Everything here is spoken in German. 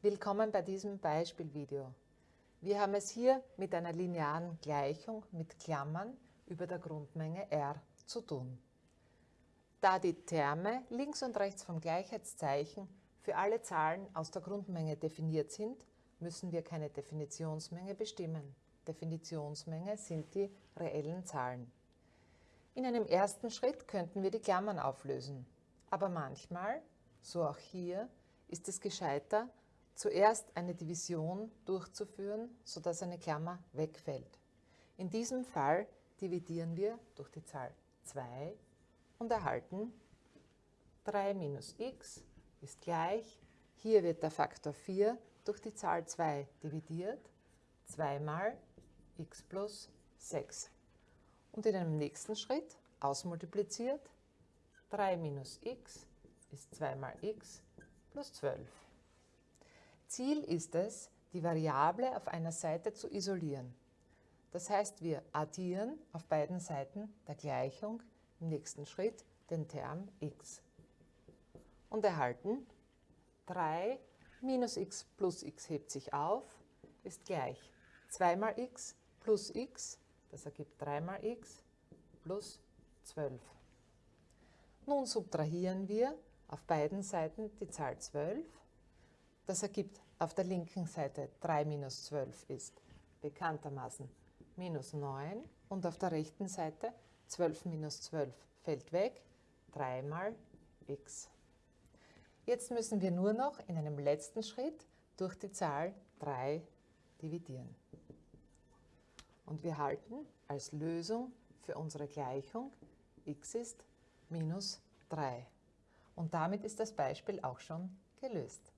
Willkommen bei diesem Beispielvideo. Wir haben es hier mit einer linearen Gleichung mit Klammern über der Grundmenge R zu tun. Da die Terme links und rechts vom Gleichheitszeichen für alle Zahlen aus der Grundmenge definiert sind, müssen wir keine Definitionsmenge bestimmen. Definitionsmenge sind die reellen Zahlen. In einem ersten Schritt könnten wir die Klammern auflösen. Aber manchmal, so auch hier, ist es gescheiter, zuerst eine Division durchzuführen, sodass eine Klammer wegfällt. In diesem Fall dividieren wir durch die Zahl 2 und erhalten 3 minus x ist gleich, hier wird der Faktor 4 durch die Zahl 2 dividiert, 2 mal x plus 6. Und in einem nächsten Schritt ausmultipliziert, 3 minus x ist 2 mal x plus 12. Ziel ist es, die Variable auf einer Seite zu isolieren. Das heißt, wir addieren auf beiden Seiten der Gleichung im nächsten Schritt den Term x und erhalten 3 minus x plus x hebt sich auf, ist gleich 2 mal x plus x, das ergibt 3 mal x, plus 12. Nun subtrahieren wir auf beiden Seiten die Zahl 12. Das ergibt auf der linken Seite 3 minus 12 ist bekanntermaßen minus 9 und auf der rechten Seite 12 minus 12 fällt weg, 3 mal x. Jetzt müssen wir nur noch in einem letzten Schritt durch die Zahl 3 dividieren. Und wir halten als Lösung für unsere Gleichung x ist minus 3. Und damit ist das Beispiel auch schon gelöst.